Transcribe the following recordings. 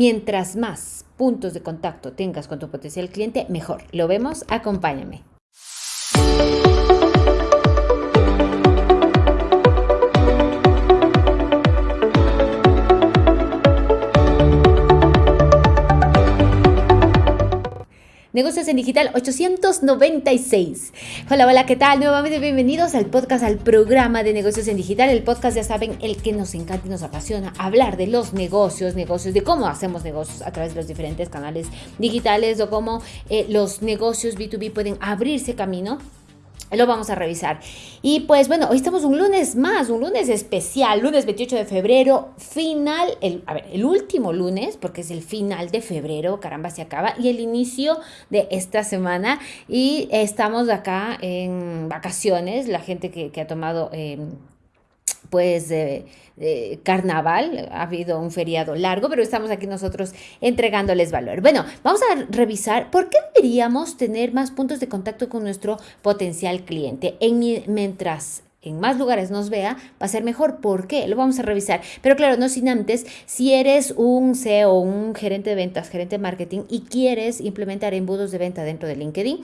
Mientras más puntos de contacto tengas con tu potencial cliente, mejor. Lo vemos, acompáñame. Negocios en Digital 896. Hola, hola, ¿qué tal? Nuevamente bienvenidos al podcast, al programa de Negocios en Digital. El podcast, ya saben, el que nos encanta y nos apasiona hablar de los negocios, negocios, de cómo hacemos negocios a través de los diferentes canales digitales o cómo eh, los negocios B2B pueden abrirse camino lo vamos a revisar. Y pues bueno, hoy estamos un lunes más, un lunes especial, lunes 28 de febrero, final, el, a ver, el último lunes, porque es el final de febrero, caramba, se acaba, y el inicio de esta semana. Y estamos acá en vacaciones, la gente que, ha tomado... Em, pues carnaval, ha habido un feriado largo, pero estamos aquí nosotros entregándoles valor. Bueno, vamos a revisar por qué deberíamos tener más puntos de contacto con nuestro potencial cliente en, mientras en más lugares nos vea, va a ser mejor. ¿Por qué? Lo vamos a revisar. Pero claro, no sin antes, si eres un CEO, un gerente de ventas, gerente de marketing y quieres implementar embudos de venta dentro de LinkedIn,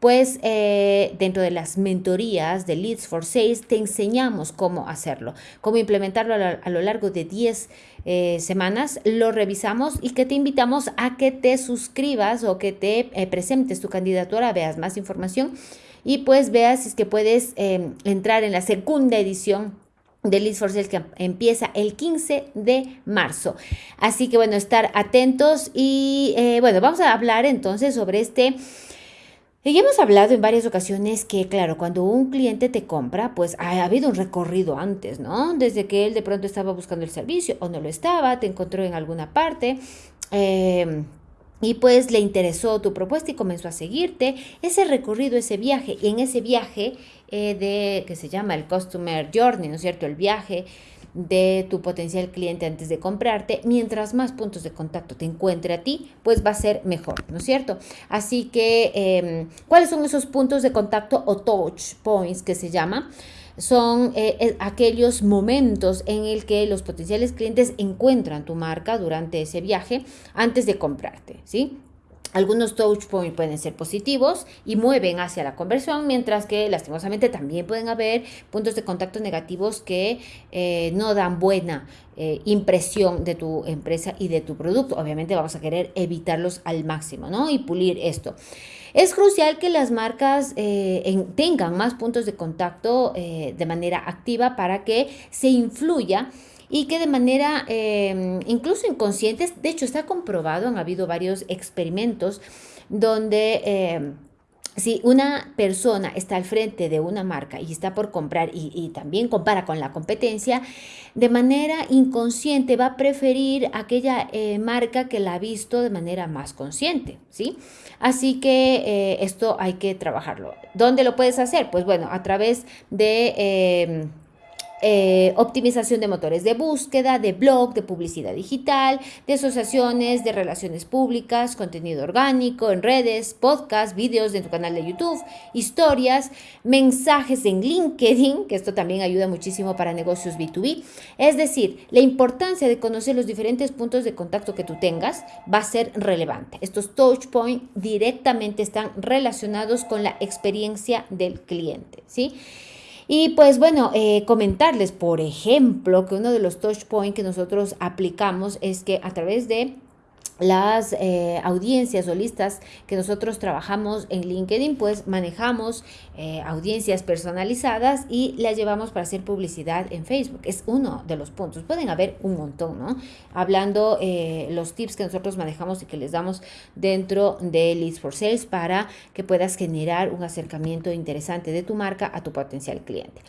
pues eh, dentro de las mentorías de Leads for Sales te enseñamos cómo hacerlo, cómo implementarlo a lo, largo de 10 eh, semanas, lo revisamos y que te invitamos a que te suscribas o que te eh, presentes tu candidatura, veas más información y pues veas si es que puedes entrar en la segunda edición de Leads for Sales que empieza el 15 de marzo. Así que bueno, estar atentos y bueno, vamos a hablar entonces sobre este y hemos hablado en varias ocasiones que, claro, cuando un cliente te compra, pues ha habido un recorrido antes, ¿no? Desde que él de pronto estaba buscando el servicio o no lo estaba, te encontró en alguna parte. Em, y pues le interesó tu propuesta y comenzó a seguirte. Ese recorrido, ese viaje, y en ese viaje eh, de que se llama el Customer Journey, ¿no es cierto? El viaje de tu potencial cliente antes de comprarte, mientras más puntos de contacto te encuentre a ti, pues va a ser mejor, ¿no es cierto? Así que, em, ¿cuáles son esos puntos de contacto o touch points que se llama? Son eh, eh, aquellos momentos en el que los potenciales clientes encuentran tu marca durante ese viaje antes de comprarte, ¿sí? Algunos touch points pueden ser positivos y mueven hacia la conversión, mientras que lastimosamente también pueden haber puntos de contacto negativos que eh, no dan buena eh, impresión de tu empresa y de tu producto. Obviamente vamos a querer evitarlos al máximo, ¿no? Y pulir esto. Es crucial que las marcas eh, tengan más puntos de contacto de manera activa para que se influya y que de manera em, incluso inconsciente, de hecho está comprobado, han habido varios experimentos donde... Em, si una persona está al frente de una marca y está por comprar y, también compara con la competencia, de manera inconsciente va a preferir aquella eh, marca que la ha visto de manera más consciente, ¿sí? Así que eh, esto hay que trabajarlo. ¿Dónde lo puedes hacer? Pues bueno, a través de em, eh, optimización de motores de búsqueda, de blog, de publicidad digital, de asociaciones, de relaciones públicas, contenido orgánico en redes, podcasts, vídeos de tu canal de YouTube, historias, mensajes en LinkedIn, que esto también ayuda muchísimo para negocios B2B. Es decir, la importancia de conocer los diferentes puntos de contacto que tú tengas va a ser relevante. Estos touch points directamente están relacionados con la experiencia del cliente, ¿sí? Y pues bueno, eh, comentarles, por ejemplo, que uno de los touch points que nosotros aplicamos es que a través de las eh, audiencias o listas que nosotros trabajamos en LinkedIn, pues manejamos eh, audiencias personalizadas y las llevamos para hacer publicidad en Facebook. Es uno de los puntos. Pueden haber un montón, ¿no? Hablando eh, los tips que nosotros manejamos y que les damos dentro de Leads for Sales para que puedas generar un acercamiento interesante de tu marca a tu potencial cliente.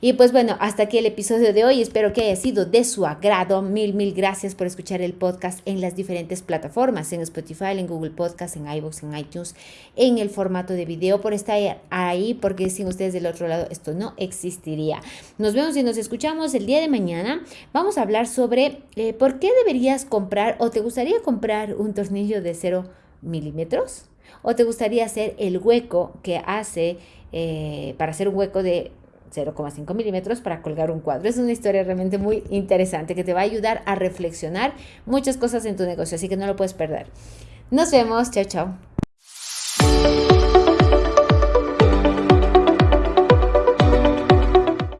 Y pues bueno, hasta aquí el episodio de hoy. Espero que haya sido de su agrado. Mil, mil gracias por escuchar el podcast en las diferentes plataformas plataformas, en Spotify, en Google Podcast, en iVoox, en iTunes, en el formato de video, por estar ahí, porque sin ustedes del otro lado esto no existiría. Nos vemos y nos escuchamos el día de mañana. Vamos a hablar sobre eh, por qué deberías comprar o te gustaría comprar un tornillo de 0 milímetros o te gustaría hacer el hueco que hace eh, para hacer un hueco de 0,5 milímetros para colgar un cuadro. Es una historia realmente muy interesante que te va a ayudar a reflexionar muchas cosas en tu negocio, así que no lo puedes perder. Nos vemos, chao, chao.